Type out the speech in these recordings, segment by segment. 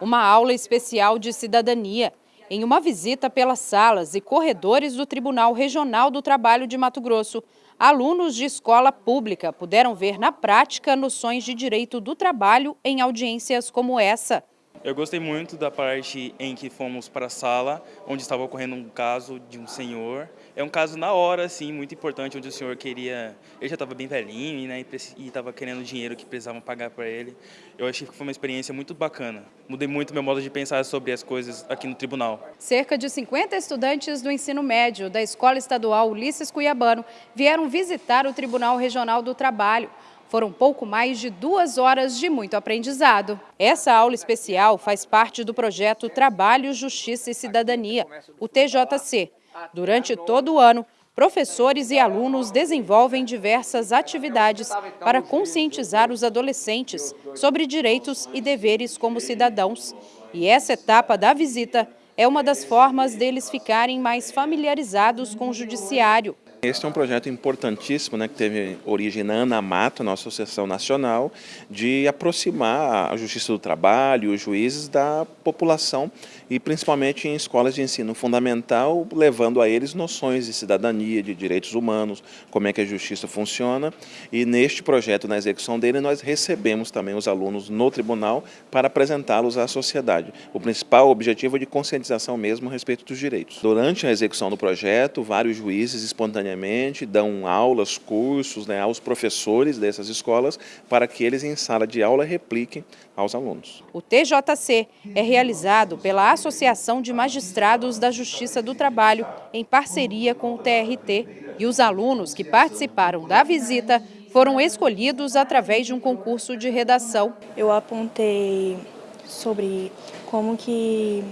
uma aula especial de cidadania em uma visita pelas salas e corredores do Tribunal Regional do Trabalho de Mato Grosso. Alunos de escola pública puderam ver na prática noções de direito do trabalho em audiências como essa. Eu gostei muito da parte em que fomos para a sala, onde estava ocorrendo um caso de um senhor. É um caso na hora, assim, muito importante, onde o senhor queria... Ele já estava bem velhinho né, e estava querendo dinheiro que precisavam pagar para ele. Eu achei que foi uma experiência muito bacana. Mudei muito meu modo de pensar sobre as coisas aqui no tribunal. Cerca de 50 estudantes do ensino médio da Escola Estadual Ulisses Cuiabano vieram visitar o Tribunal Regional do Trabalho. Foram pouco mais de duas horas de muito aprendizado. Essa aula especial faz parte do projeto Trabalho, Justiça e Cidadania, o TJC. Durante todo o ano, professores e alunos desenvolvem diversas atividades para conscientizar os adolescentes sobre direitos e deveres como cidadãos. E essa etapa da visita é uma das formas deles ficarem mais familiarizados com o judiciário. Este é um projeto importantíssimo, né, que teve origem na ANAMATO, nossa Associação Nacional, de aproximar a Justiça do Trabalho, os juízes da população e principalmente em escolas de ensino fundamental, levando a eles noções de cidadania, de direitos humanos, como é que a justiça funciona. E neste projeto, na execução dele, nós recebemos também os alunos no tribunal para apresentá-los à sociedade. O principal objetivo é de conscientização mesmo a respeito dos direitos. Durante a execução do projeto, vários juízes espontaneamente dão aulas, cursos né, aos professores dessas escolas para que eles em sala de aula repliquem aos alunos. O TJC é realizado pela Associação de Magistrados da Justiça do Trabalho em parceria com o TRT e os alunos que participaram da visita foram escolhidos através de um concurso de redação. Eu apontei sobre como que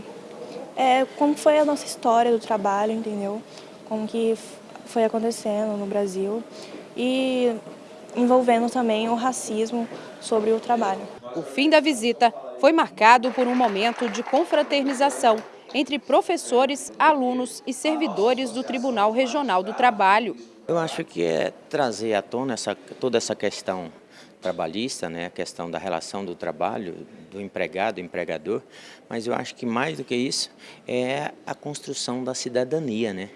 é, como foi a nossa história do trabalho, entendeu? Como que foi acontecendo no Brasil e envolvendo também o racismo sobre o trabalho. O fim da visita foi marcado por um momento de confraternização entre professores, alunos e servidores do Tribunal Regional do Trabalho. Eu acho que é trazer à tona essa, toda essa questão trabalhista, né, a questão da relação do trabalho, do empregado, empregador, mas eu acho que mais do que isso é a construção da cidadania, né?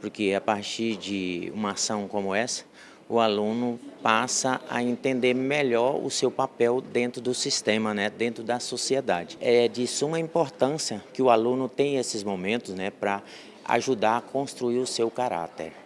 Porque a partir de uma ação como essa, o aluno passa a entender melhor o seu papel dentro do sistema, né, dentro da sociedade. É de suma importância que o aluno tenha esses momentos né, para ajudar a construir o seu caráter.